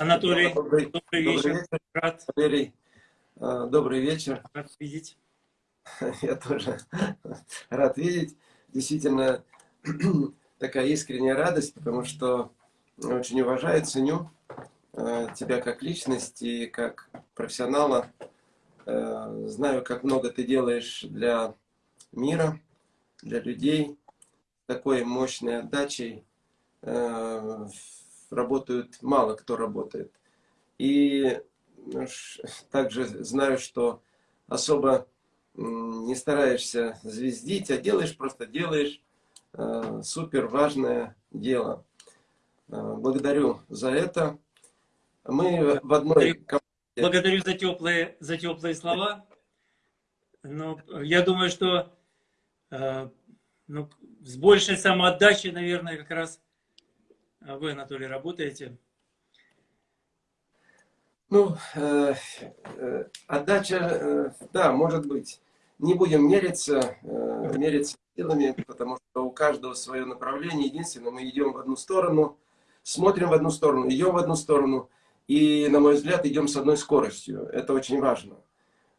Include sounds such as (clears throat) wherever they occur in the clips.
Анатолий, добрый, добрый вечер. Добрый вечер. Рад. Валерий, э, добрый вечер. Рад видеть. (laughs) Я тоже рад видеть. Действительно, (clears throat) такая искренняя радость, потому что очень уважаю, ценю э, тебя как личность и как профессионала. Э, знаю, как много ты делаешь для мира, для людей, такой мощной отдачей работают, мало кто работает. И ну, также знаю, что особо не стараешься звездить, а делаешь, просто делаешь э, супер важное дело. Э, благодарю за это. Мы в одной команде... Благодарю за теплые, за теплые слова. Но я думаю, что э, ну, с большей самоотдачей, наверное, как раз а вы, Анатолий, работаете? Ну, э, э, отдача, э, да, может быть. Не будем мериться, э, мериться силами, потому что у каждого свое направление. Единственное, мы идем в одну сторону, смотрим в одну сторону, идем в одну сторону. И, на мой взгляд, идем с одной скоростью. Это очень важно.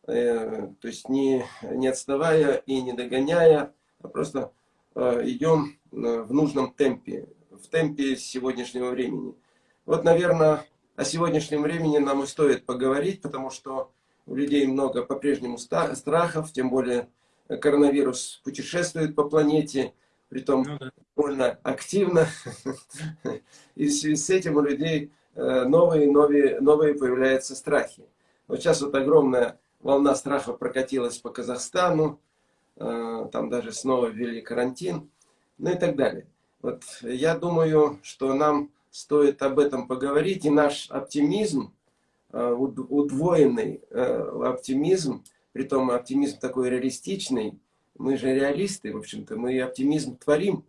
Э, то есть не, не отставая и не догоняя, а просто э, идем э, в нужном темпе в темпе сегодняшнего времени. Вот, наверное, о сегодняшнем времени нам и стоит поговорить, потому что у людей много по-прежнему страхов, тем более коронавирус путешествует по планете, притом ну, да. довольно активно. (laughs) И в связи с этим у людей э, новые, новые, новые появляются страхи. Вот сейчас вот огромная волна страха прокатилась по Казахстану, э, там даже снова ввели карантин, ну и так далее. Вот я думаю, что нам стоит об этом поговорить, и наш оптимизм, э, удвоенный э, оптимизм, при том оптимизм такой реалистичный, мы же реалисты, в общем-то, мы оптимизм творим.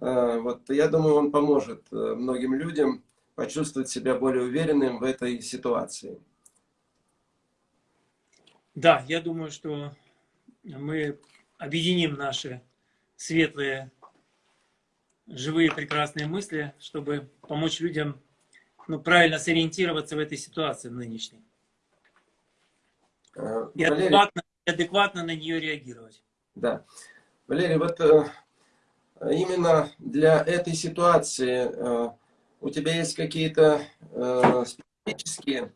Э, вот я думаю, он поможет многим людям почувствовать себя более уверенным в этой ситуации. Да, я думаю, что мы объединим наши светлые живые прекрасные мысли, чтобы помочь людям ну, правильно сориентироваться в этой ситуации нынешней. Э, и адекватно, адекватно на нее реагировать. Да. Валерий, вот э, именно для этой ситуации э, у тебя есть какие-то специфические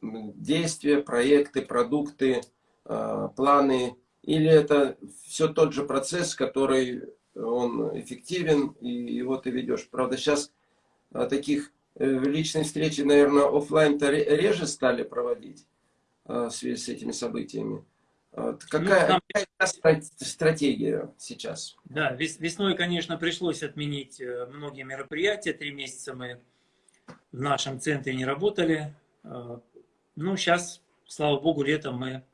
действия, проекты, продукты, планы, или это все тот же процесс, который он эффективен, и его ты ведешь. Правда, сейчас а, таких э, личных встречи, наверное, офлайн-то реже стали проводить а, в связи с этими событиями. Какая, ну, какая стратегия сейчас? Да, весной, конечно, пришлось отменить э, многие мероприятия. Три месяца мы в нашем центре не работали. А, ну, сейчас, слава богу, летом мы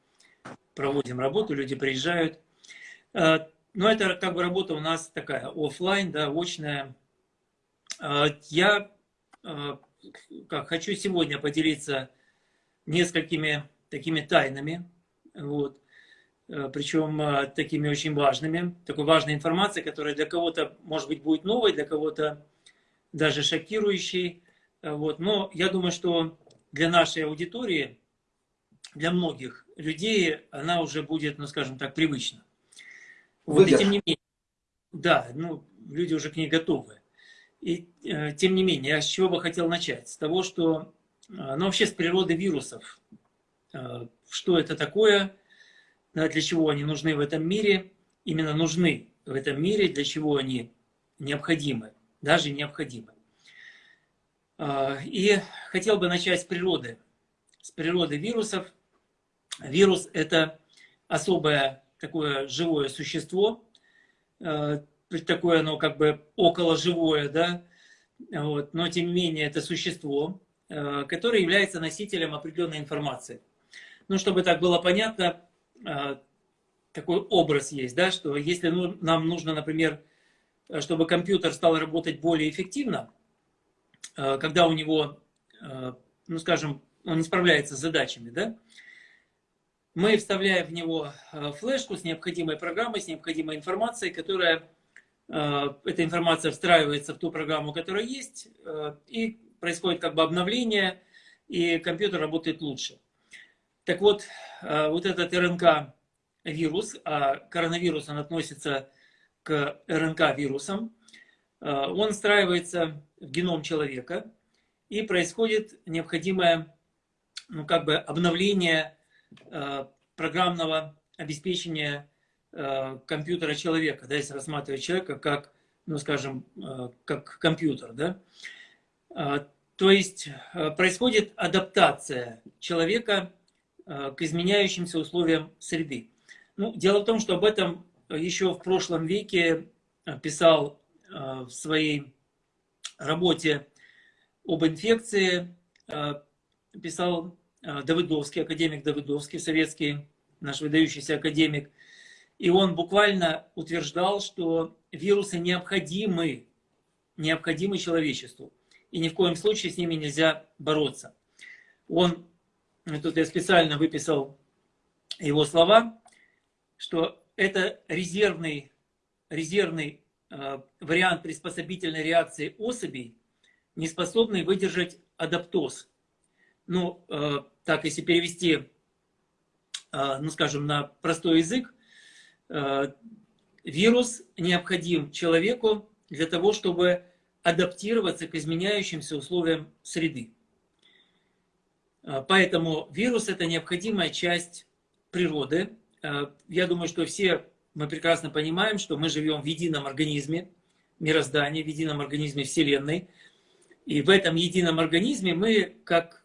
проводим работу, люди приезжают. Но это как бы работа у нас такая офлайн, да, очная. А, я а, как, хочу сегодня поделиться несколькими такими тайнами, вот, а, причем такими очень важными, такой важной информацией, которая для кого-то, может быть, будет новой, для кого-то даже шокирующей. Вот. Но я думаю, что для нашей аудитории, для многих людей, она уже будет, ну скажем так, привычна. И тем не менее, да, ну, люди уже к ней готовы. И э, тем не менее, я с чего бы хотел начать? С того, что, э, ну, вообще с природы вирусов. Э, что это такое, да, для чего они нужны в этом мире, именно нужны в этом мире, для чего они необходимы, даже необходимы. Э, и хотел бы начать с природы. С природы вирусов. Вирус – это особая такое живое существо, э, такое оно как бы около живое, да, вот, но тем не менее это существо, э, которое является носителем определенной информации. Ну, чтобы так было понятно, э, такой образ есть, да, что если ну, нам нужно, например, чтобы компьютер стал работать более эффективно, когда у него, ну, скажем, он не справляется с задачами, да, мы вставляем в него э, флешку с необходимой программой, с необходимой информацией, которая, э, эта информация встраивается в ту программу, которая есть, э, и происходит как бы обновление, и компьютер работает лучше. Так вот, вот этот РНК-вирус, а коронавирус, он относится к РНК-вирусам, он встраивается в геном человека, и происходит необходимое ну, как бы обновление программного обеспечения компьютера человека, да, если рассматривать человека как ну, скажем, э, как компьютер, да? То есть э, происходит адаптация человека э, к изменяющимся условиям среды. Ну, дело в том, что об этом еще в прошлом веке писал в своей работе об инфекции, писал Давыдовский, академик Давыдовский, советский наш выдающийся академик. И он буквально утверждал, что вирусы необходимы, необходимы человечеству. И ни в коем случае с ними нельзя бороться. Он, тут я специально выписал его слова, что это резервный, резервный э, вариант приспособительной реакции особей, не способный выдержать адаптоз. Ну, э, так, если перевести, э, ну, скажем, на простой язык, э, Вирус необходим человеку для того, чтобы адаптироваться к изменяющимся условиям среды. А, поэтому вирус – это необходимая часть природы. А, я думаю, что все мы прекрасно понимаем, что мы живем в едином организме мироздания, в едином организме Вселенной. И в этом едином организме мы, как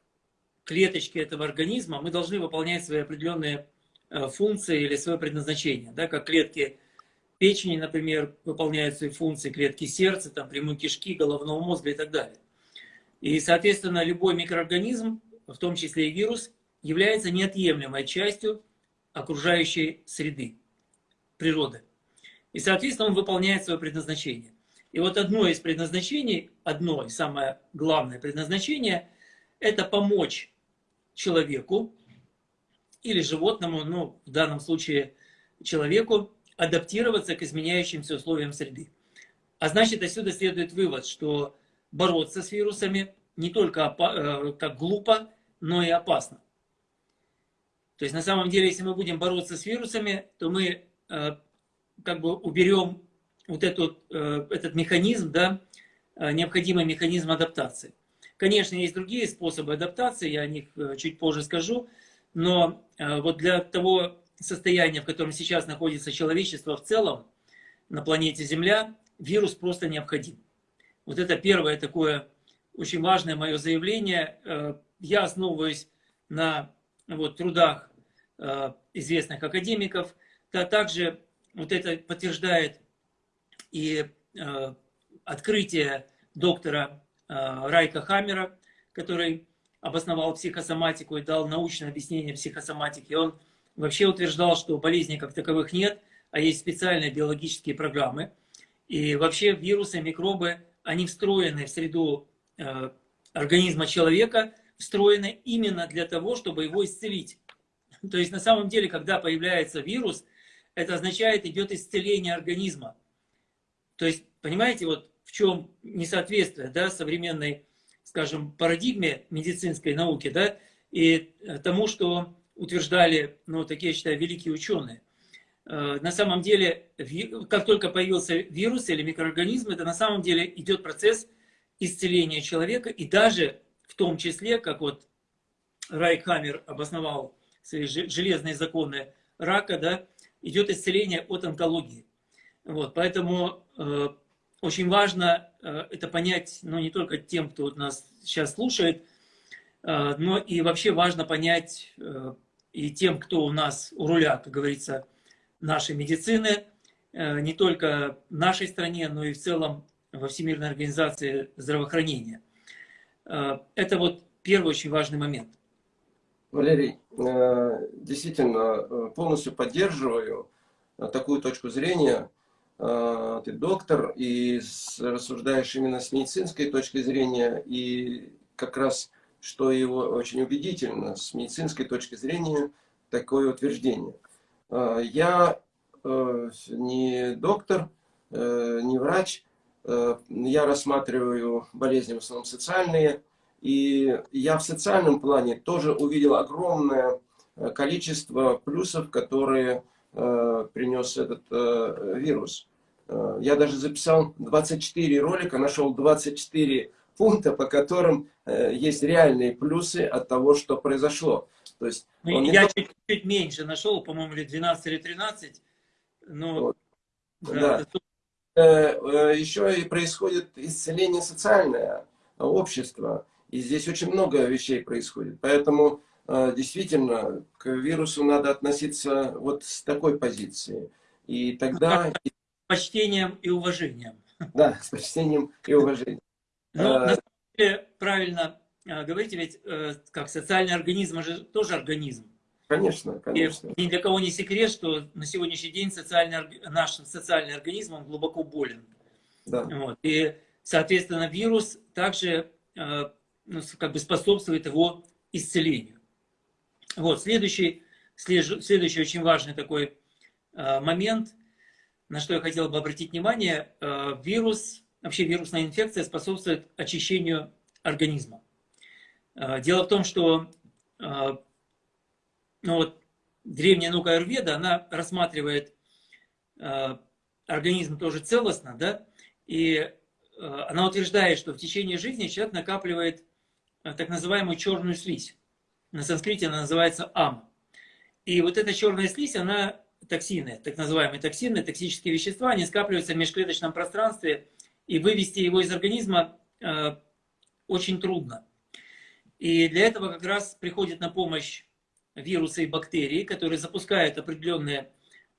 клеточки этого организма, мы должны выполнять свои определенные а, функции или свое предназначение. Да, как клетки печени, например, выполняют свои функции клетки сердца, там, прямой кишки, головного мозга и так далее. И, соответственно, любой микроорганизм, в том числе и вирус, является неотъемлемой частью окружающей среды, природы. И, соответственно, он выполняет свое предназначение. И вот одно из предназначений, одно самое главное предназначение, это помочь человеку или животному, ну, в данном случае человеку, адаптироваться к изменяющимся условиям среды. А значит, отсюда следует вывод, что бороться с вирусами не только э, как глупо, но и опасно. То есть на самом деле, если мы будем бороться с вирусами, то мы э, как бы уберем вот этот, э, этот механизм, да, необходимый механизм адаптации. Конечно, есть другие способы адаптации, я о них чуть позже скажу, но вот для того состояние, в котором сейчас находится человечество в целом на планете Земля, вирус просто необходим. Вот это первое такое очень важное мое заявление. Э, я основываюсь на вот, трудах э, известных академиков. Да, также вот это подтверждает и э, открытие доктора Райка Хаммера, который обосновал психосоматику и дал научное объяснение психосоматики. Он вообще утверждал, что болезней как таковых нет, а есть специальные биологические программы. И вообще вирусы, микробы, они встроены в среду э, организма человека, встроены именно для того, чтобы его исцелить. (laughs) То есть на самом деле, когда появляется вирус, это означает, идет исцеление организма. То есть, понимаете, вот в чем несоответствие да, современной, скажем, парадигме медицинской науки, да, и тому, что утверждали, ну, такие, я считаю, великие ученые. Э, на самом деле, как только появился вирус или микроорганизм, это на самом деле идет процесс исцеления человека, и даже в том числе, как вот Райкхаммер обосновал свои железные законы рака, да, идет исцеление от онкологии. Вот, поэтому э, очень важно э, это понять, ну, не только тем, кто нас сейчас слушает, э, но и вообще важно понять э, и тем, кто у нас у руля, как говорится, нашей медицины, не только в нашей стране, но и в целом во Всемирной организации здравоохранения. Это вот первый очень важный момент. Валерий, действительно, полностью поддерживаю такую точку зрения. Ты доктор и рассуждаешь именно с медицинской точки зрения, и как раз что его очень убедительно с медицинской точки зрения такое утверждение. А, я э, не доктор, э, не врач, я рассматриваю болезни в основном социальные, и я в социальном плане тоже увидел огромное количество плюсов, которые принес этот вирус. Я даже записал 24 ролика, нашел 24 пункта, по которым есть реальные плюсы от того, что произошло. То есть ну, я чуть, чуть меньше нашел, по-моему, или 12 или 13. Но, вот. да, да. Это... Еще и происходит исцеление социальное, общества. И здесь очень много вещей происходит. Поэтому э, действительно к вирусу надо относиться вот с такой позиции. И тогда... С почтением и уважением. Да, с почтением и уважением. Ну, а... на самом деле, правильно а, говорите, ведь э, как социальный организм же тоже организм. Конечно, конечно. И ни для кого не секрет, что на сегодняшний день социальный, наш социальный организм он глубоко болен. Да. Вот. И, соответственно, вирус также э, ну, как бы способствует его исцелению. Вот. Следующий, следующий очень важный такой э, момент, на что я хотел бы обратить внимание, вирус, вообще вирусная инфекция способствует очищению организма. А, дело в том, что ну вот, древняя наука Аюрведа, она рассматривает организм тоже целостно, да, и она утверждает, что в течение жизни человек накапливает так называемую черную слизь. На санскрите она называется ам. И вот эта черная слизь, она токсины, так называемые токсины, токсические вещества, они скапливаются в межклеточном пространстве, и вывести его из организма э, очень трудно. И для этого как раз приходит на помощь вирусы и бактерии, которые запускают определенные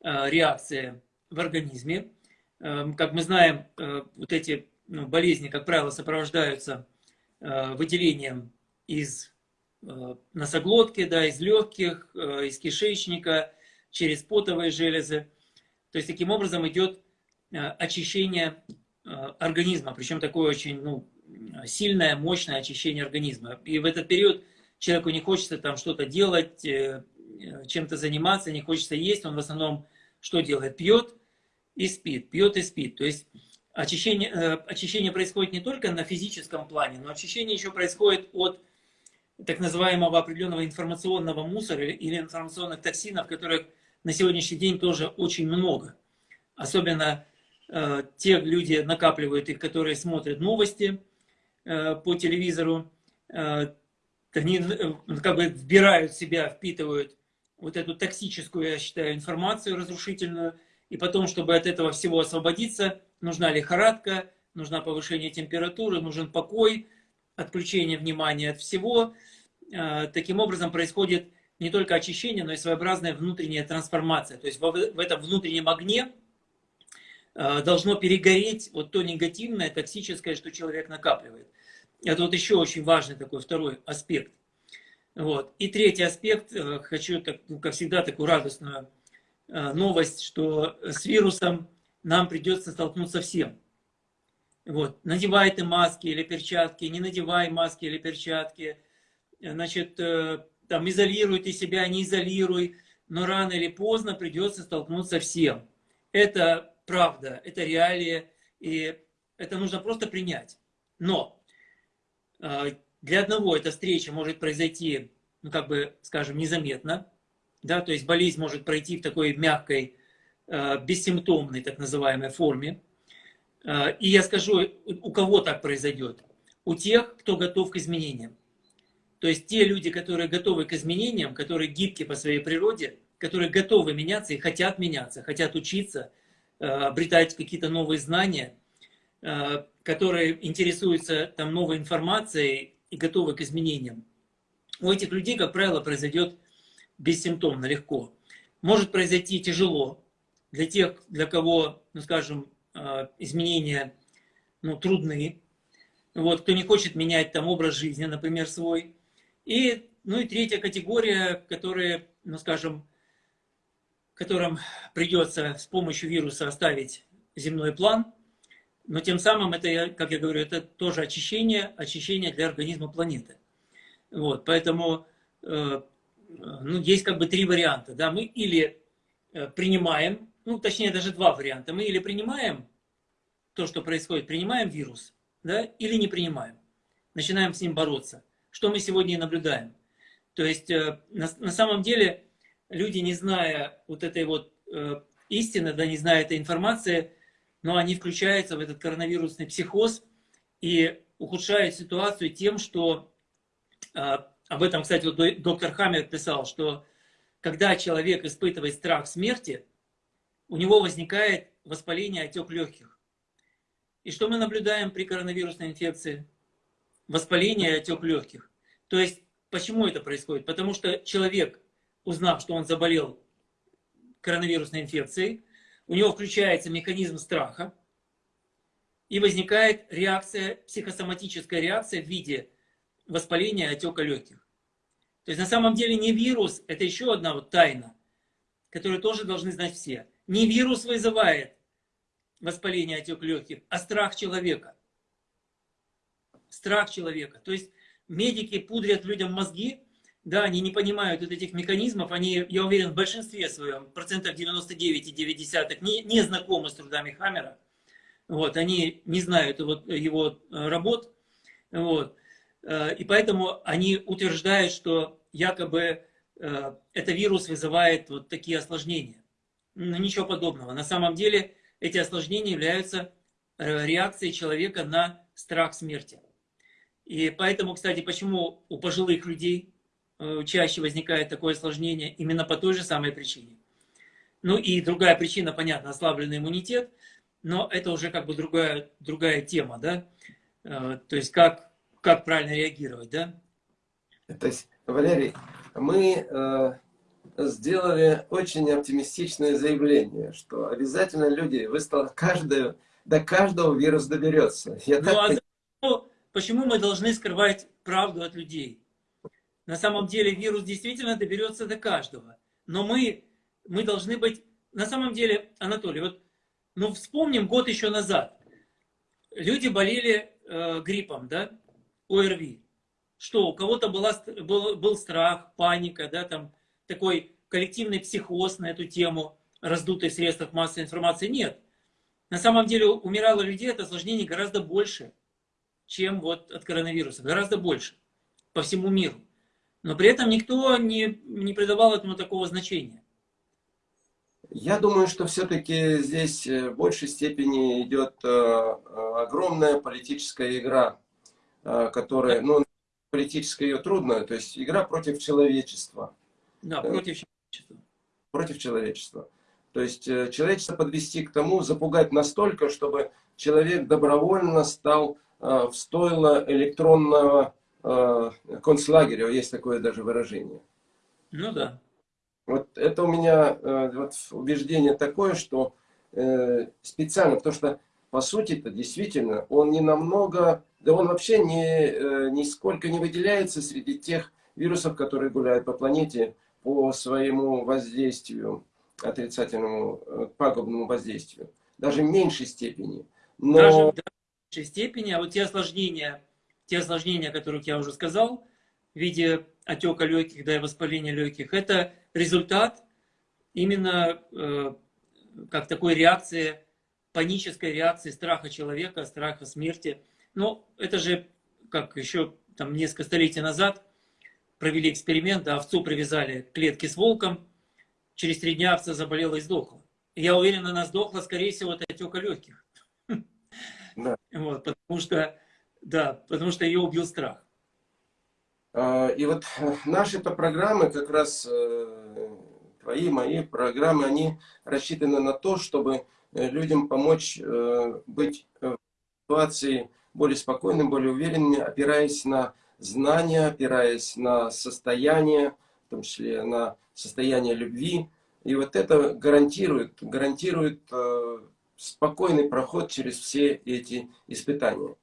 э, реакции в организме. Э, как мы знаем, э, вот эти ну, болезни, как правило, сопровождаются выделением из носоглотки, да, из легких, из кишечника, через потовые железы. То есть таким образом идет очищение организма, причем такое очень ну, сильное, мощное очищение организма. И в этот период человеку не хочется там что-то делать, э, чем-то заниматься, не хочется есть. Он в основном что делает? Пьет и спит, пьет и спит. То есть очищение, э, очищение происходит не только на физическом плане, но очищение еще происходит от так называемого определенного информационного мусора или информационных токсинов, которых на сегодняшний день тоже очень много. Особенно э, те люди накапливают их, которые смотрят новости, Э, по телевизору, э, они э, как бы вбирают в себя, впитывают вот эту токсическую, я считаю, информацию разрушительную, и потом, чтобы от этого всего освободиться, нужна лихорадка, нужна повышение температуры, нужен покой, отключение внимания от всего. Таким образом происходит не только очищение, но и своеобразная внутренняя трансформация. То есть в этом внутреннем огне должно перегореть вот то негативное, токсическое, что человек накапливает. Это вот еще очень важный такой второй аспект. Вот. И третий аспект, э, хочу, так, ну, как всегда, такую радостную э, новость, что с вирусом нам придется столкнуться всем. Вот. Надевай ты маски или перчатки, не надевай маски или перчатки. Значит, э, там, изолируй ты себя, не изолируй. Но рано или поздно придется столкнуться всем. Это правда, это реалии, и это нужно просто принять. Но а, для одного эта встреча может произойти, ну, как бы, скажем, незаметно, да, то есть болезнь может пройти в такой мягкой, а, бессимптомной, так называемой форме. А, и я скажу, у кого так произойдет? У тех, кто готов к изменениям. То есть те люди, которые готовы к изменениям, которые гибки по своей природе, которые готовы меняться и хотят меняться, хотят учиться, обретать какие-то новые знания – Э, которые интересуются там новой информацией и готовы к изменениям, у этих людей, как правило, произойдет бессимптомно, легко. Может произойти тяжело для тех, для кого, ну скажем, э, изменения ну, трудны, вот, кто не хочет менять там образ жизни, например, свой. И, ну и третья категория, которые, ну скажем, которым придется с помощью вируса оставить земной план – но тем самым это, как я говорю, это тоже очищение, очищение для организма планеты. Вот, поэтому э, ну, есть как бы три варианта. Да? Мы или э, принимаем, ну точнее даже два варианта. Мы или принимаем то, что происходит, принимаем вирус да, или не принимаем. Начинаем с ним бороться. Что мы сегодня и наблюдаем. То есть э, на, на самом деле люди, не зная вот этой вот э, истины, да, не зная этой информации, но они включаются в этот коронавирусный психоз и ухудшают ситуацию тем, что э, об этом, кстати, вот доктор Хаммер писал, что когда человек испытывает страх смерти, у него возникает воспаление отек легких. И что мы наблюдаем при коронавирусной инфекции? Воспаление отек легких. То есть, почему это происходит? Потому что человек, узнав, что он заболел коронавирусной инфекцией, у него включается механизм страха, и возникает реакция, психосоматическая реакция в виде воспаления отека легких. То есть на самом деле не вирус, это еще одна вот тайна, которую тоже должны знать все. Не вирус вызывает воспаление отек легких, а страх человека. Страх человека. То есть медики пудрят людям мозги, да, они не понимают вот этих механизмов, они, я уверен, в большинстве своем, процентов 99,9, не, не знакомы с трудами Хаммера. Вот, они не знают вот его э, работ. Вот. Э, и поэтому они утверждают, что якобы э, это вирус вызывает вот такие осложнения. Но ничего подобного. На самом деле эти осложнения являются э, реакцией человека на страх смерти. И поэтому, кстати, почему у пожилых людей чаще возникает такое осложнение, именно по той же самой причине. Ну и другая причина, понятно, ослабленный иммунитет, но это уже как бы другая, другая тема, да, то есть как как правильно реагировать, да? То есть, Валерий, мы э, сделали очень оптимистичное заявление, что обязательно люди, вы стал, каждую, до каждого вирус доберется. Я ну, так... а почему мы должны скрывать правду от людей? На самом деле вирус действительно доберется до каждого. Но мы, мы должны быть... На самом деле, Анатолий, вот ну, вспомним год еще назад. Люди болели э, гриппом, да? ОРВИ. Что, у кого-то была, был, был страх, паника, да, там такой коллективный психоз на эту тему, раздутый в средствах массовой информации. Нет. На самом деле умирало людей от осложнений гораздо больше, чем вот от коронавируса. Гораздо больше. По всему миру. Но при этом никто не, не придавал этому такого значения. Я думаю, что все-таки здесь э, в большей степени идет э, э, огромная политическая игра которая, ну, политически ее трудно, то есть игра против человечества. Да, против человечества. Против человечества. То есть э, человечество подвести к тому, запугать настолько, чтобы человек добровольно стал э, в стойло электронного э, концлагеря, есть такое даже выражение. Ну да. Вот это у меня вот, убеждение такое, что специально, потому что по сути-то действительно он не намного да он вообще не, нисколько не выделяется среди тех вирусов, которые гуляют по планете по своему воздействию, отрицательному, э, пагубному воздействию. Даже в меньшей степени. Но... Даже в меньшей степени, а вот те осложнения, те осложнения, о которых я уже сказал, в виде отека легких, да и воспаления легких, это результат именно э, как такой реакции, панической реакции страха человека, страха смерти – ну, это же, как еще там несколько столетий назад провели эксперимент, овцу привязали клетки с волком, через три дня овца заболела и сдохла. Я уверен, она сдохла, скорее всего, от отека легких. (laughs) Да. Вот, потому что, да, потому что ее убил страх. А, и вот наши-то программы, как раз э, твои, мои программы, они рассчитаны на то, чтобы э, людям помочь э, быть в ситуации более спокойными, более уверенными, опираясь на знания, опираясь на состояние, в том числе на состояние любви. И вот это гарантирует, гарантирует э, спокойный проход через все эти испытания.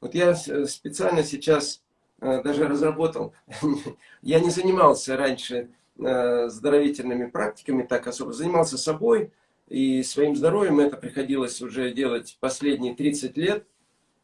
Вот я специально сейчас э, даже разработал, (laughs) я не занимался раньше э, здоровительными практиками так особо, занимался собой и своим здоровьем, это приходилось уже делать последние 30 лет.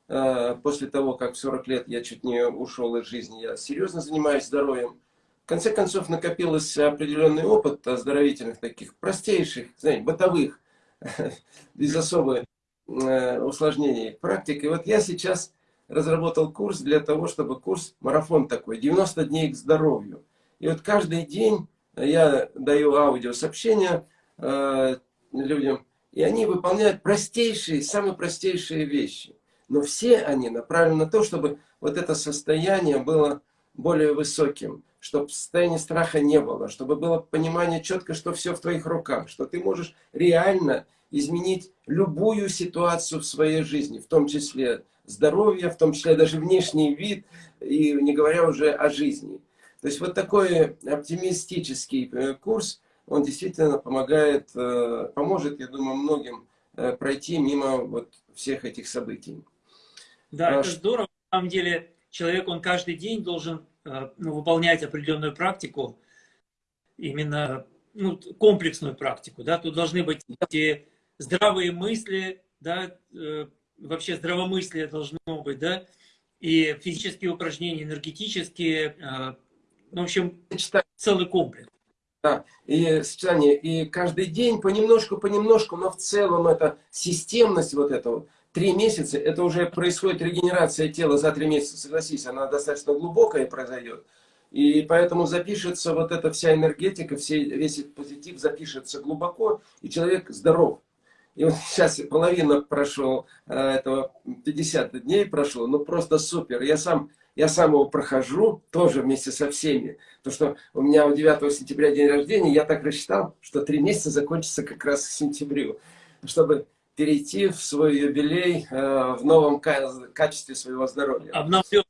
Э, после того, как в 40 лет я чуть не ушел из жизни, я серьезно занимаюсь здоровьем. В конце концов, накопился определенный опыт оздоровительных, таких простейших, знаете, бытовых, (laughs) без особой э, усложнений практики. Вот я сейчас разработал курс для того, чтобы курс, марафон такой, 90 дней к здоровью. И вот каждый день я даю аудиосообщения э, людям, и они выполняют простейшие, самые простейшие вещи. Но все они направлены на то, чтобы вот это состояние было более высоким, чтобы состояния страха не было, чтобы было понимание четко, что все в твоих руках, что ты можешь реально изменить любую ситуацию в своей жизни, в том числе здоровье, в том числе даже внешний вид, и не говоря уже о жизни. То есть вот такой оптимистический э, курс, он действительно помогает, э, поможет, я думаю, многим э, пройти мимо вот всех этих событий. Да, а, это здорово. На самом деле человек, он каждый день должен ну, выполнять определенную практику, именно ну, комплексную практику. Да? Тут должны быть эти здравые мысли, да, вообще здравомыслие должно быть, да, и физические упражнения, энергетические, ну, в общем, целый комплекс. Да, и сочетание, и каждый день понемножку, понемножку, но в целом это системность вот этого, три месяца, это уже происходит регенерация тела за три месяца, согласись, она достаточно глубокая произойдет. И поэтому запишется вот эта вся энергетика, все, весь этот позитив запишется глубоко, и человек здоров. И вот (laughs) сейчас половина прошел, э, этого 50 дней прошло, ну просто супер. Я сам я сам его прохожу, тоже вместе со всеми. То, что у меня у 9 сентября день рождения, я так рассчитал, что три месяца закончится как раз в сентябрю. Чтобы перейти в свой юбилей э, в новом качестве своего здоровья. Обновлен.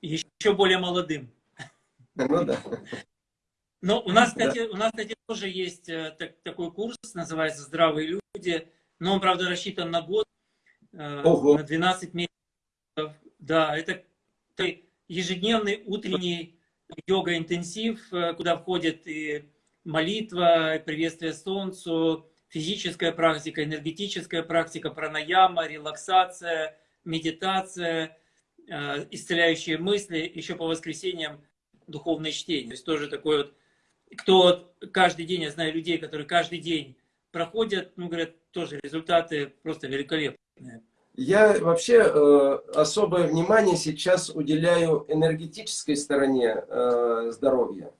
Еще более молодым. Ну да. Но у нас, кстати, да. у нас, кстати, тоже есть э, так, такой курс, называется «Здравые люди». Но он, правда, рассчитан на год, э, Ого. на 12 месяцев. Да, это ежедневный утренний йога-интенсив, э, куда входит и молитва, и приветствие солнцу, физическая практика, энергетическая практика, пранаяма, релаксация, медитация, э, исцеляющие мысли, еще по воскресеньям духовное чтение. То есть тоже такой вот, кто каждый день, я знаю людей, которые каждый день проходят, ну, говорят, тоже результаты просто великолепные. Я вообще э, особое внимание сейчас уделяю энергетической стороне э, здоровья.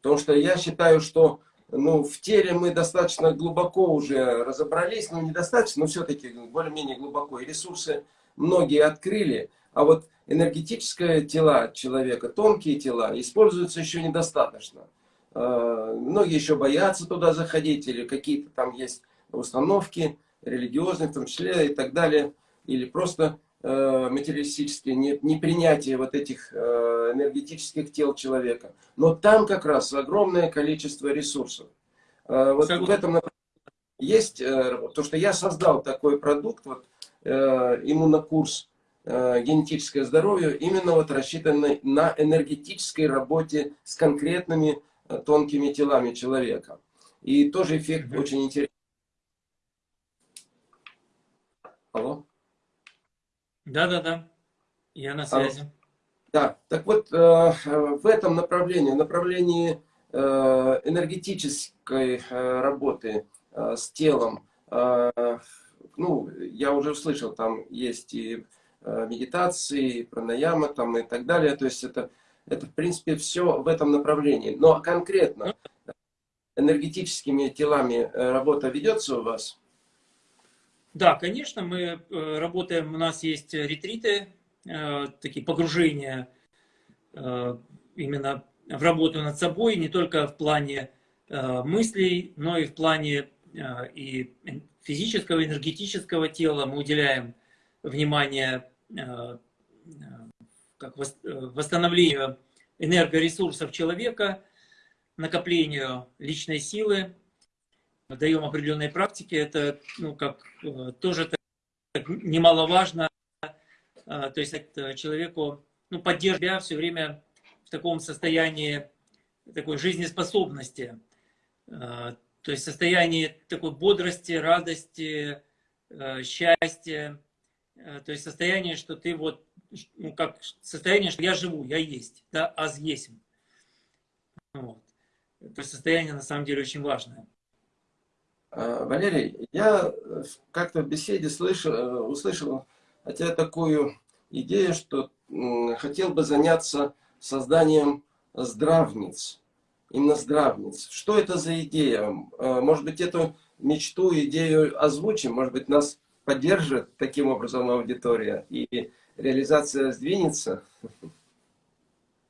Потому что я считаю, что ну, в теле мы достаточно глубоко уже разобрались, ну недостаточно, но все-таки более-менее глубоко. И ресурсы многие открыли, а вот энергетическое тела человека, тонкие тела, используются еще недостаточно. Э, многие еще боятся туда заходить, или какие-то там есть установки религиозные в том числе и так далее или просто э, материалистическое непринятие вот этих э, энергетических тел человека. Но там как раз огромное количество ресурсов. Э, вот в этом есть э, то, что я создал такой продукт, вот, иммунокурс генетическое здоровье, именно вот рассчитанный на энергетической работе с конкретными тонкими телами человека. И тоже эффект mm -hmm. очень интересный. Алло? Да-да-да, я на связи. А, да, так вот, э, в этом направлении, направлении э, энергетической э, работы с телом, ну, я уже услышал, там есть и медитации, и пранаяма там и так далее, то есть это, это в принципе все в этом направлении. Но конкретно энергетическими телами работа ведется у вас? Да, конечно, мы э, работаем, у нас есть ретриты, э, такие погружения э, именно в работу над собой, не только в плане мыслей, но и в плане и физического, энергетического тела. Мы уделяем внимание как восстановлению энергоресурсов человека, накоплению личной силы, даем определенные практики, это ну, как, э, тоже так, немаловажно. А, то есть это человеку ну, поддерживать себя все время в таком состоянии такой жизнеспособности. А, то есть состояние такой бодрости, радости, э, счастья. То есть состояние, что ты вот, ну как состояние, что я живу, я есть, да, аз есть. Вот. То есть состояние на самом деле очень важное. А, Валерий, я как-то в беседе слышал, услышал от тебя такую идею, что хотел бы заняться созданием здравниц. Именно здравниц. Что это за идея? Может быть, эту мечту, идею озвучим? Может быть, нас поддержит таким образом аудитория и реализация сдвинется?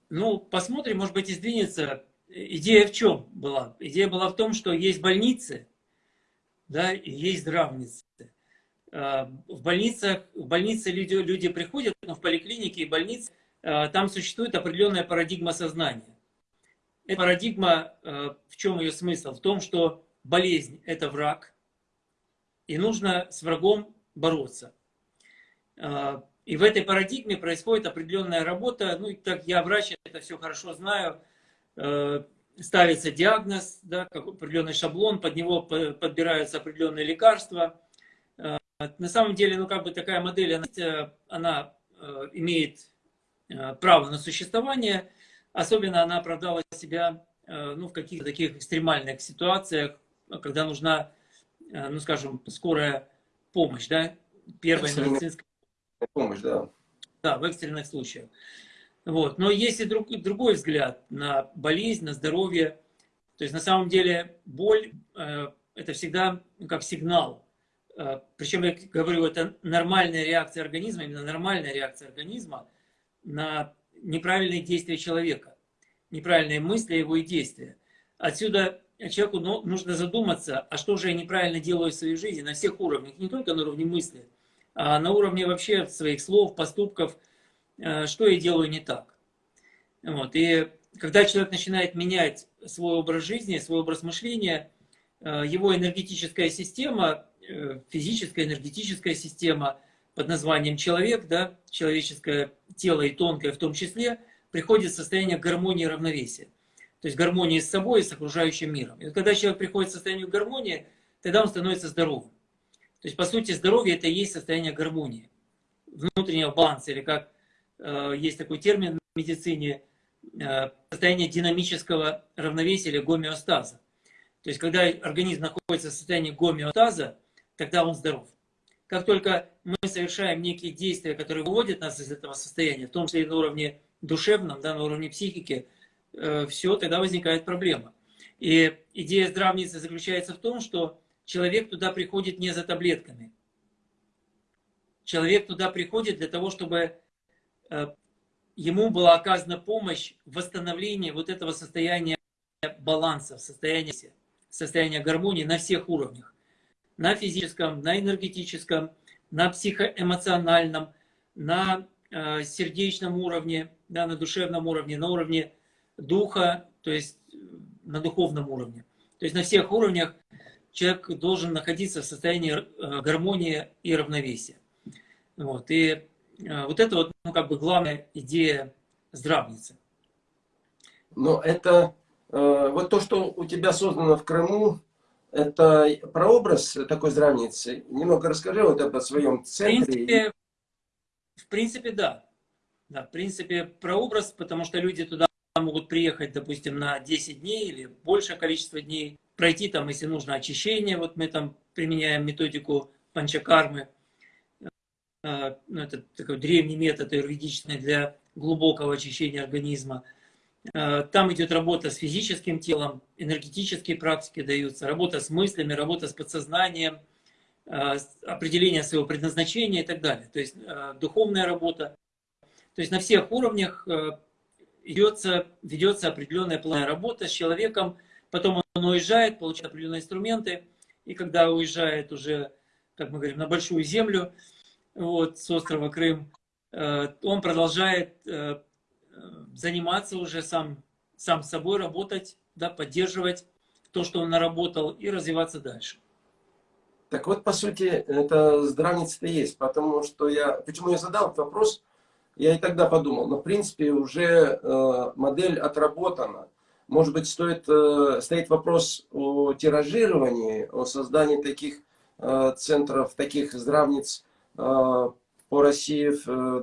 Ну, посмотрим, может быть, и сдвинется. Идея в чем была? Идея была в том, что есть больницы, да, и есть здравницы. А, в больницах, в больнице люди, люди приходят, но в поликлинике и больнице а, там существует определенная парадигма сознания. Эта парадигма, а, в чем ее смысл? В том, что болезнь – это враг, и нужно с врагом бороться. И в этой парадигме происходит определенная работа. Ну, так я врач, это все хорошо знаю. Ставится диагноз, да, как определенный шаблон, под него подбираются определенные лекарства. На самом деле, ну, как бы такая модель, она, она имеет право на существование. Особенно она оправдала себя ну, в каких-то таких экстремальных ситуациях, когда нужна, ну, скажем, скорая помощь, да, первая медицинская помощь, да. Да, в экстренных случаях. Вот. Но есть и друг, другой взгляд на болезнь, на здоровье. То есть на самом деле боль э, это всегда как сигнал. Э, причем я говорю, это нормальная реакция организма, именно нормальная реакция организма на неправильные действия человека, неправильные мысли его и действия. Отсюда человеку ну, нужно задуматься, а что же я неправильно делаю в своей жизни на всех уровнях, не только на уровне мысли, а на уровне вообще своих слов, поступков, что я делаю не так. Вот. И когда человек начинает менять свой образ жизни, свой образ мышления, э, его энергетическая система, э, физическая энергетическая система под названием человек, да, человеческое тело и тонкое в том числе, приходит в состояние гармонии и равновесия. То есть гармонии с собой и с окружающим миром. И вот когда человек приходит в состояние гармонии, тогда он становится здоровым. То есть, по сути, здоровье – это и есть состояние гармонии, внутреннего баланса, или как э, есть такой термин в медицине, э, состояние динамического равновесия или гомеостаза. То есть, когда организм находится в состоянии гомеостаза, тогда он здоров. Как только мы совершаем некие действия, которые выводят нас из этого состояния, в том числе и на уровне душевном, да, на уровне психики, э, все, тогда возникает проблема. И идея здравницы заключается в том, что человек туда приходит не за таблетками. Человек туда приходит для того, чтобы э, ему была оказана помощь в восстановлении вот этого состояния баланса, состояния, состояния гармонии на всех уровнях. На физическом, на энергетическом, на психоэмоциональном, на э, сердечном уровне, да, на душевном уровне, на уровне духа, то есть э, на духовном уровне. То есть на всех уровнях человек должен находиться в состоянии э, гармонии и равновесия. Вот. И э, вот это вот, ну, как бы главная идея здравницы. Но это, э, вот то, что у тебя создано в Крыму, это прообраз такой здравницы. Немного расскажи вот это о своем центре. В принципе, в принципе, да. Да, в принципе, прообраз, потому что люди туда могут приехать, допустим, на 10 дней или большее количество дней пройти там, если нужно, очищение. Вот мы там применяем методику панчакармы. Э, ну, это такой древний метод юридичный для глубокого очищения организма. Э, там идет работа с физическим телом, энергетические практики даются, работа с мыслями, работа с подсознанием, э, определение своего предназначения и так далее. То есть духовная работа. То есть на всех уровнях ведется, ведется определенная плановая работа с человеком, Потом он уезжает, получает определенные инструменты, и когда уезжает уже, как мы говорим, на большую землю, вот, с острова Крым, э, он продолжает э, заниматься уже сам, сам собой, работать, да, поддерживать то, что он наработал, и развиваться дальше. Так вот, по сути, это здравница-то есть, потому что я... Почему я задал этот вопрос? Я и тогда подумал, но в принципе уже э, модель отработана. Может быть, стоит, э, стоит вопрос о тиражировании, о создании таких э, центров, таких здравниц по России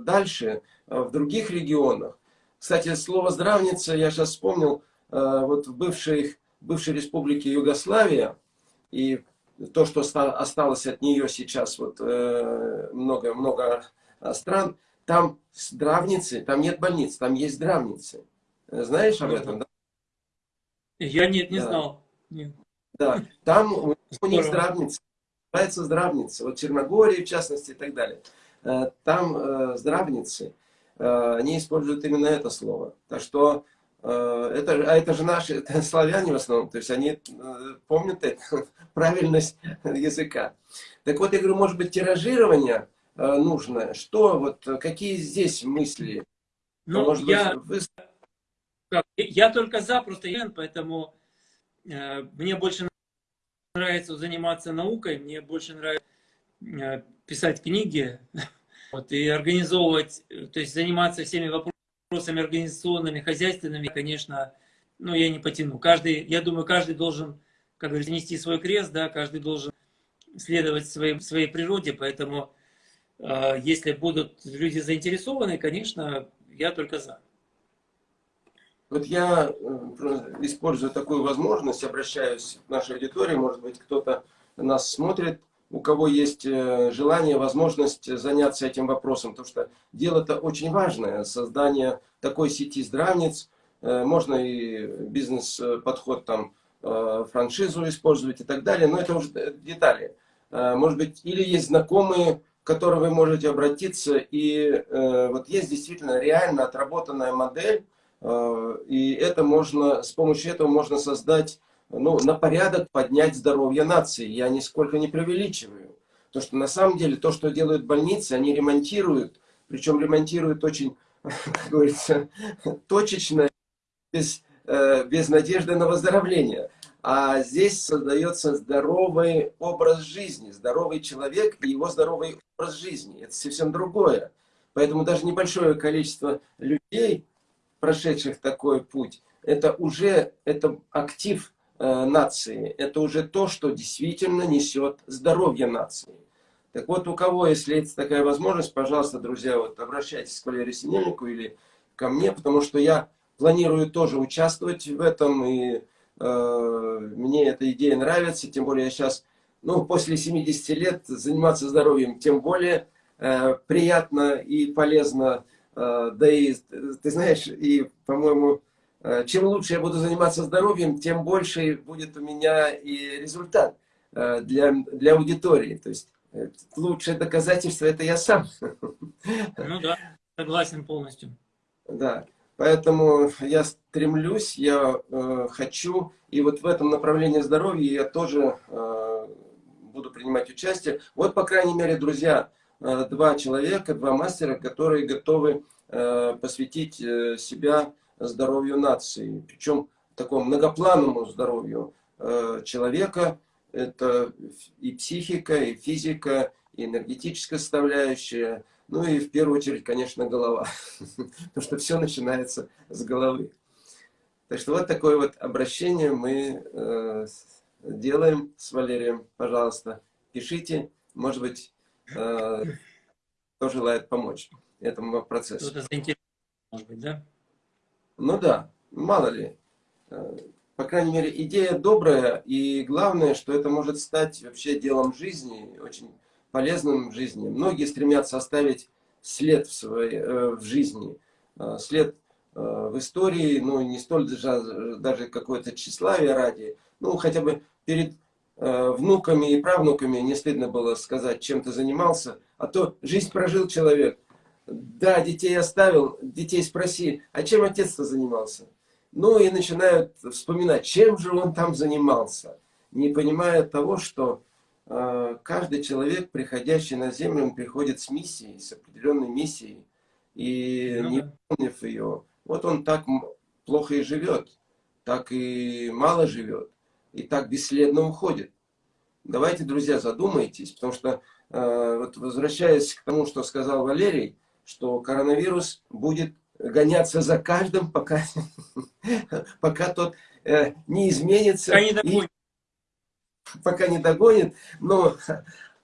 дальше, в других регионах. Кстати, слово «здравница» я сейчас вспомнил, вот в бывшей, бывшей республике Югославия, и то, что осталось от нее сейчас вот много-много стран, там здравницы, там нет больниц, там есть здравницы. Знаешь об этом, да? Я нет, не да. знал. Нет. Да, там у, них здравница, называется здравница, вот Черногории в частности и так далее. Э, там э, здравницы, э, они используют именно это слово. Так что это, а это же наши (laughs) это славяне в основном, то есть они помнят это, (laughs) правильность языка. Так вот, я говорю, может быть, тиражирование нужно? Что, вот, какие здесь мысли? Ну, может я, быть, вы... я только за, просто я, поэтому э, мне больше нравится заниматься наукой, мне больше нравится э, писать книги (laughs) вот, и организовывать, то есть заниматься всеми вопросами организационными, хозяйственными, конечно, ну, я не потяну. Каждый, я думаю, каждый должен, как говорится, нести свой крест, да, каждый должен следовать своей, своей природе, поэтому э, если будут люди заинтересованы, конечно, я только за. Вот я э, использую такую возможность, обращаюсь к нашей аудитории, может быть, кто-то нас смотрит, у кого есть э, желание, возможность заняться этим вопросом, потому что дело-то очень важное, создание такой сети здравниц, э, можно и бизнес-подход там, франшизу использовать и так далее, но это уже детали. Может быть, или есть знакомые, к которым вы можете обратиться, и вот есть действительно реально отработанная модель, и это можно, с помощью этого можно создать, ну, на порядок поднять здоровье нации. Я нисколько не преувеличиваю. Потому что на самом деле то, что делают больницы, они ремонтируют, причем ремонтируют очень, (laughs) как говорится, точечно, без, э, без надежды на выздоровление. А здесь создается здоровый образ жизни, здоровый человек и его здоровый образ жизни. Это совсем другое. Поэтому даже небольшое количество людей прошедших такой путь, это уже это актив э, нации, это уже то, что действительно несет здоровье нации. Так вот, у кого, если есть такая возможность, пожалуйста, друзья, вот обращайтесь к Валерию Синельнику или ко мне, потому что я планирую тоже участвовать в этом, и э, мне эта идея нравится, тем более я сейчас, ну, после 70 лет заниматься здоровьем, тем более э, приятно и полезно да и, ты знаешь, и, по-моему, э, чем лучше я буду заниматься здоровьем, тем больше будет у меня и результат э, для, для аудитории. То есть лучшее доказательство это я сам. Ну да, согласен полностью. Да, поэтому я стремлюсь, я э, хочу, и вот в этом направлении здоровья я тоже э, буду принимать участие. Вот, по крайней мере, друзья, Э, два человека, два мастера, которые готовы э, посвятить э, себя здоровью нации. Причем такому многоплановому здоровью человека. Это и психика, и физика, и энергетическая составляющая. Ну и в первую очередь, конечно, голова. (laughs) Потому что все начинается с головы. Так что вот такое вот обращение мы делаем с Валерием. Пожалуйста, пишите. Может быть, Э, кто желает помочь этому процессу. Кто-то заинтересован, может быть, да? Ну да, мало ли. Э, по крайней мере, идея добрая, и главное, что это может стать вообще делом жизни, очень полезным в жизни. Многие стремятся оставить след в, своей, э, в жизни, след в истории, ну не столь даже, даже какое-то тщеславие ради, ну хотя бы перед Э, внуками и правнуками не стыдно было сказать, чем ты занимался, а то жизнь прожил человек. Да, детей оставил, детей спроси, а чем отец-то занимался? Ну и начинают вспоминать, чем же он там занимался, не понимая того, что э, каждый человек, приходящий на землю, он приходит с миссией, с определенной миссией, и ну, не выполнив ее, вот он так плохо и живет, так и мало живет и так бесследно уходит. Давайте, друзья, задумайтесь, потому что, э, вот возвращаясь к тому, что сказал Валерий, что коронавирус будет гоняться за каждым, (laughs) пока, пока тот э, не изменится. Пока не догонит. И, пока не догонит. Но,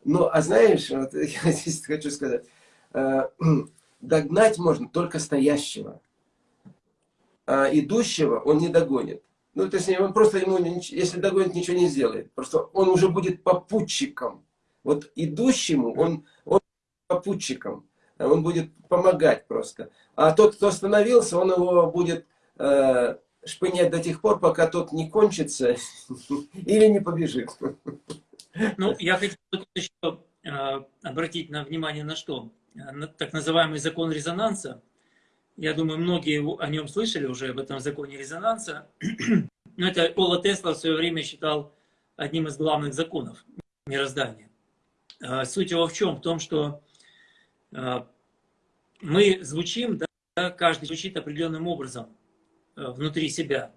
но а знаешь, вот (laughs) я здесь хочу сказать, э, (clears throat) догнать можно только стоящего. А идущего он не догонит. Ну, то есть он просто ему, если догонит, ничего не сделает. Просто он уже будет попутчиком. Вот идущему он, он попутчиком. Он будет помогать просто. А тот, кто остановился, он его будет э, шпынять до тех пор, пока тот не кончится (laughs) или не побежит. Ну, я хотел еще э, обратить на внимание на что? На так называемый закон резонанса. Я думаю, многие о нем слышали уже, об этом законе резонанса. (clears throat) Но это Кола Тесла в свое время считал одним из главных законов мироздания. Э, суть его в чем? В том, что э, мы звучим, да, каждый звучит определенным образом внутри себя.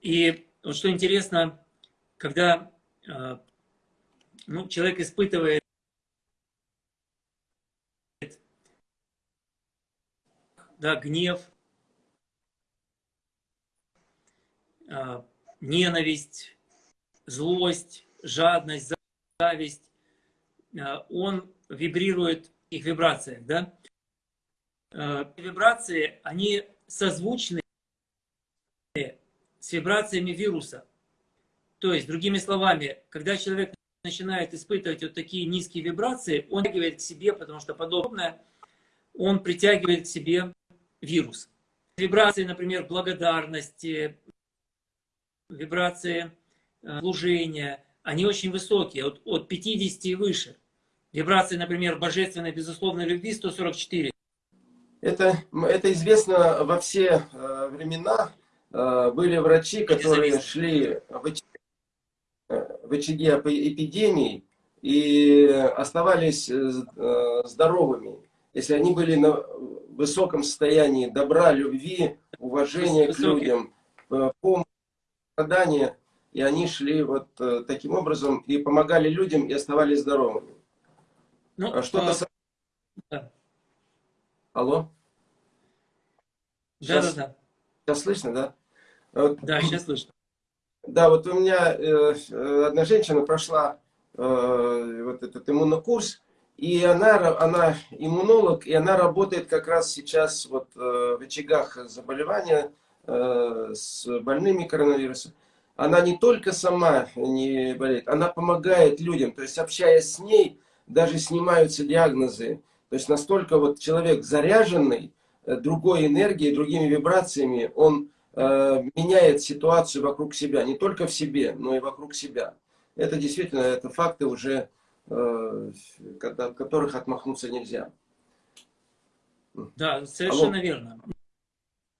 И вот что интересно, когда ну, человек испытывает да, гнев, а, ненависть, злость, жадность, зависть, а, он вибрирует их вибрациях, да? А, вибрации, они созвучны с вибрациями вируса. То есть, другими словами, когда человек начинает испытывать вот такие низкие вибрации, он притягивает к себе, потому что подобное, он притягивает к себе вирус. Вибрации, например, благодарности, вибрации э, служения, они очень высокие, от, от 50 и выше. Вибрации, например, божественной, безусловной любви 144. Это, это известно во все э, времена. Э, были врачи, которые шли в в очаге эпидемий и оставались здоровыми, если они были на высоком состоянии добра, любви, уважения к людям, э, помощи, страдания, и они шли вот таким образом и помогали людям и оставались здоровыми. Ну, а что-то... А... Да. Алло? Да, да, да. Сейчас слышно, да? Да, сейчас слышно. Да, вот у меня э, э, одна женщина прошла э, вот этот иммунокурс, и она, она иммунолог, и она работает как раз сейчас вот в очагах заболевания с больными коронавирусом. Она не только сама не болеет, она помогает людям, то есть общаясь с ней, даже снимаются диагнозы. То есть настолько вот человек заряженный другой энергией, другими вибрациями, он Э, меняет ситуацию вокруг себя, не только в себе, но и вокруг себя. Это действительно, это факты уже, э, от которых отмахнуться нельзя. Да, совершенно Алло. верно.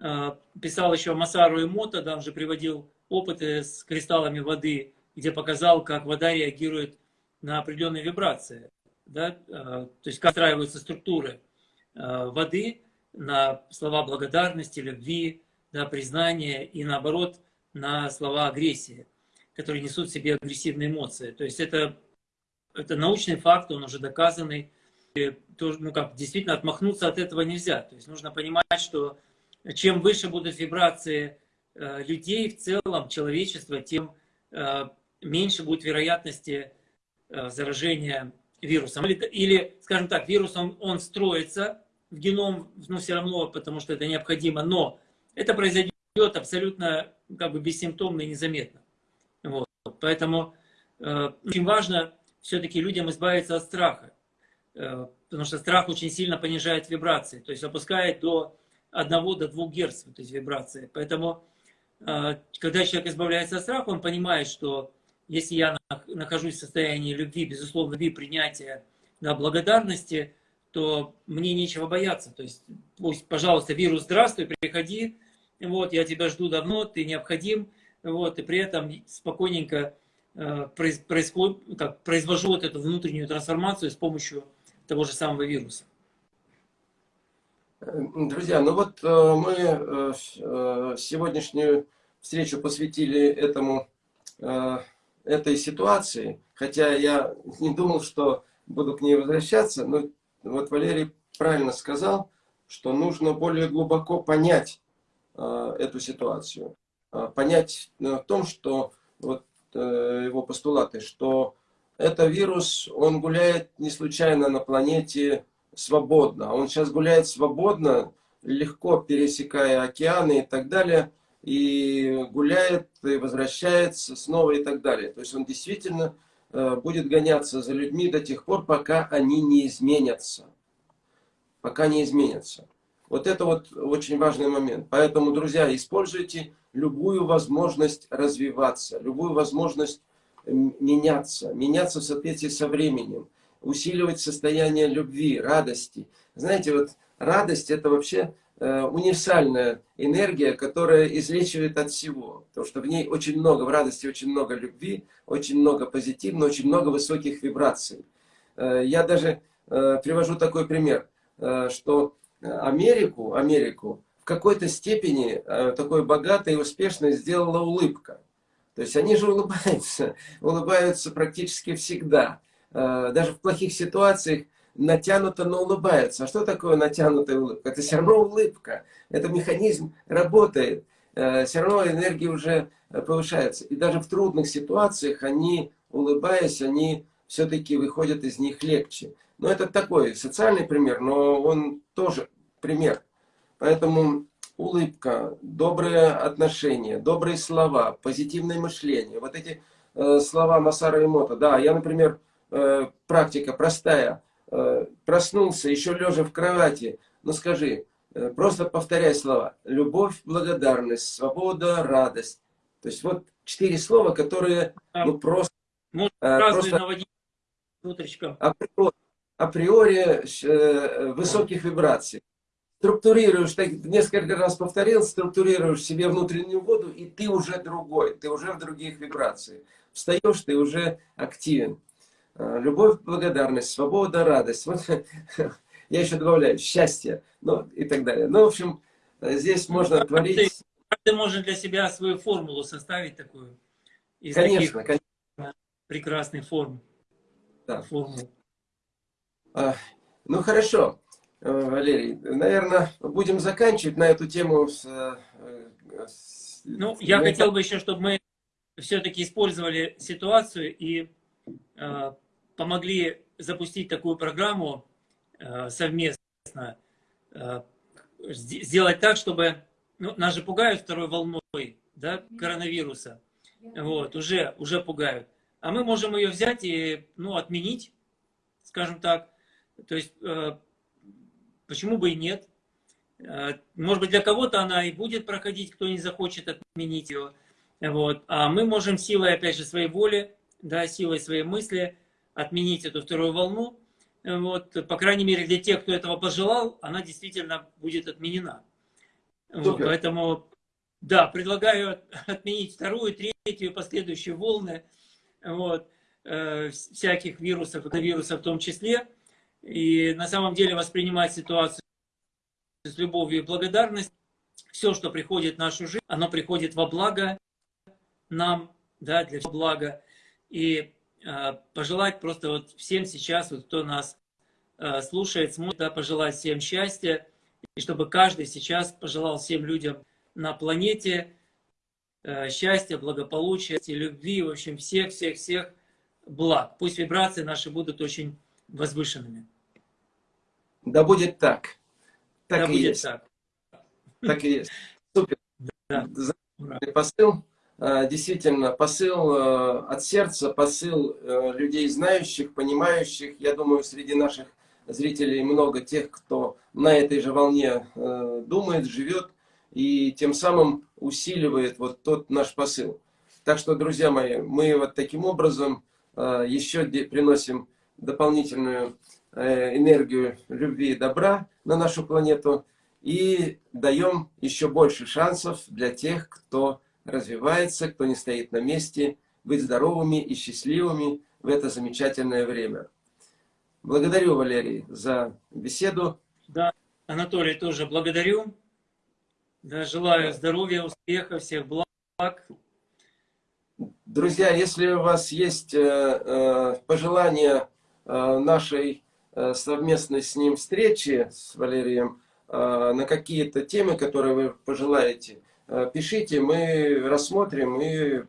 Э, писал еще Масару Эмото, да, он же приводил опыты с кристаллами воды, где показал, как вода реагирует на определенные вибрации. Да? То есть, как страиваются структуры воды на слова благодарности, любви, да, признание и наоборот на слова агрессии, которые несут в себе агрессивные эмоции. То есть это, это научный факт, он уже доказанный. И, ну, как, действительно отмахнуться от этого нельзя. То есть нужно понимать, что чем выше будут вибрации э, людей в целом, человечества, тем э, меньше будет вероятности э, заражения вирусом. Или, или, скажем так, вирус он, он строится в геном, но все равно, потому что это необходимо, но это произойдет абсолютно как бы бессимптомно и незаметно. Вот. Поэтому э, очень важно все-таки людям избавиться от страха. Э, потому что страх очень сильно понижает вибрации. То есть опускает до 1 до 2 Гц то есть вибрации. Поэтому э, когда человек избавляется от страха, он понимает, что если я нахожусь в состоянии любви, безусловно, любви, принятия, да, благодарности, то мне нечего бояться. То есть, пусть, пожалуйста, вирус, здравствуй, приходи, вот, я тебя жду давно, ты необходим, вот, и при этом спокойненько происход, как, произвожу вот эту внутреннюю трансформацию с помощью того же самого вируса. Друзья, ну вот э, мы э, э сегодняшнюю встречу посвятили этому, э, этой ситуации, хотя я не думал, что буду к ней возвращаться, но вот Валерий правильно сказал, что нужно более глубоко понять э, эту ситуацию. Э, понять э, в том, что вот э, его постулаты, что это вирус, он гуляет не случайно на планете свободно. Он сейчас гуляет свободно, легко пересекая океаны и так далее. и гуляет, и возвращается снова и так далее. То есть он действительно э, будет гоняться за людьми до тех пор, пока они не изменятся. Пока не изменятся. Вот это вот очень важный момент. Поэтому, друзья, используйте любую возможность развиваться, любую возможность меняться, меняться в соответствии со временем, усиливать состояние любви, радости. Знаете, вот радость это вообще э, универсальная энергия, которая излечивает от всего. Потому что в ней очень много, в радости очень много любви, очень много позитивного, очень много высоких вибраций. Э, я даже э, привожу такой пример, что Америку, Америку в какой-то степени такой богатой и успешной сделала улыбка. То есть они же улыбаются, (laughs) улыбаются практически всегда. Даже в плохих ситуациях натянуто, но улыбаются. А что такое натянутая улыбка? Это все равно улыбка. Это механизм работает. Э, все равно энергия уже повышается. И даже в трудных ситуациях они, улыбаясь, они все-таки выходят из них легче. Но это такой социальный пример, но он тоже пример. Поэтому улыбка, добрые отношения, добрые слова, позитивное мышление. Вот эти э, слова Масара Имота. Да, я, например, э, практика простая. Э, проснулся, еще лежа в кровати, ну скажи, э, просто повторяй слова. Любовь, благодарность, свобода, радость. То есть вот четыре слова, которые ну, просто... Может, э, просто наводить. Априори, априори высоких вибраций. Структурируешь, так, несколько раз повторил, структурируешь себе внутреннюю воду, и ты уже другой, ты уже в других вибрациях. Встаешь, ты уже активен. А, любовь, благодарность, свобода, радость. Вот, (laughs) я еще добавляю счастье, ну и так далее. Ну, в общем, здесь можно творить... Каждый может для себя свою формулу составить такую. Из конечно, таких конечно. прекрасных форм. Да. Формул. А, ну, хорошо. Э, Валерий, наверное, будем заканчивать на эту тему. С, э, с... Ну, я мы хотел бы еще, чтобы мы все-таки использовали ситуацию и Э, помогли запустить такую программу э, совместно, э, сделать так, чтобы, ну, нас же пугают второй волной, да, коронавируса, вот, уже, уже пугают. А мы можем ее взять и, ну, отменить, скажем так, то есть, почему бы и нет. Может быть, для кого-то она и будет проходить, кто не захочет отменить ее. Вот. А мы можем силой, опять же, своей воли да, силой своей мысли отменить эту вторую волну. Вот, по крайней мере, для тех, кто этого пожелал, она действительно будет отменена. Вот, поэтому, да, предлагаю отменить вторую, третью, последующие волны вот, э, всяких вирусов, вирусов в том числе. И на самом деле воспринимать ситуацию с любовью и благодарностью. Все, что приходит в нашу жизнь, оно приходит во благо нам, да, для блага и э, пожелать просто вот всем сейчас, вот кто нас э, слушает, смотрит, да, пожелать всем счастья, и чтобы каждый сейчас пожелал всем людям на планете э, счастья, благополучия, любви, в общем, всех-всех-всех благ. Пусть вибрации наши будут очень возвышенными. Да будет так. Так да и будет есть. так. Так и есть. Супер. Да. Посыл. Э, действительно посыл э, от сердца, посыл э, людей знающих, понимающих. Я думаю, среди наших зрителей много тех, кто на этой же волне думает, живет и тем самым усиливает вот тот наш посыл. Так что, друзья мои, мы вот таким образом еще приносим дополнительную энергию любви и добра на нашу планету и даем еще больше шансов для тех, кто развивается, кто не стоит на месте, быть здоровыми и счастливыми в это замечательное время. Благодарю, Валерий, за беседу. Да, Анатолий, тоже благодарю. Да, желаю здоровья, успеха, всех благ. Друзья, если у вас есть э, э, пожелания э, нашей э, совместной с ним встречи с Валерием э, на какие-то темы, которые вы пожелаете, Э, пишите, мы рассмотрим и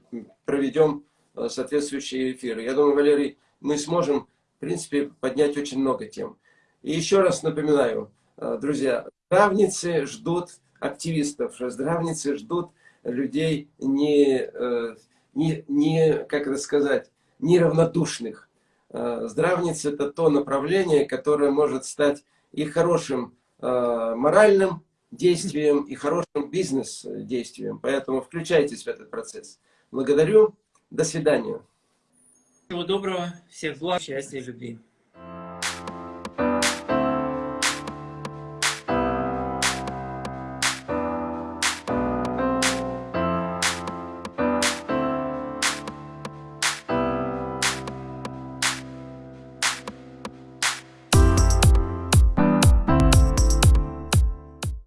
проведем э, соответствующие эфиры. Я думаю, Валерий, мы сможем, в принципе, поднять очень много тем. И еще раз напоминаю, э, друзья, здравницы ждут активистов, здравницы ждут людей не, э, не, не как это сказать, неравнодушных. Э, Здравница – это то направление, которое может стать и хорошим э, моральным действием, и хорошим бизнес-действием. Поэтому включайтесь в этот процесс. Благодарю. До свидания. Всего доброго, всех благ, счастья и любви.